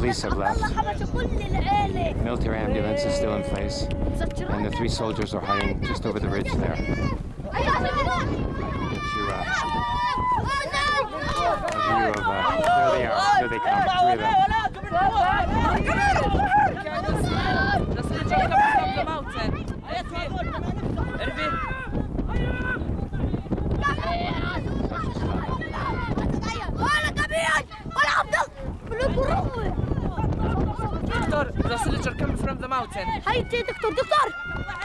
police have left. Military ambulance is still in place. And the three soldiers are hiding just over the ridge there. Uh, view of, uh, there they are, there they come, three of them. Doctor, the soldier come from the mountain. Hi, Doctor, Doctor!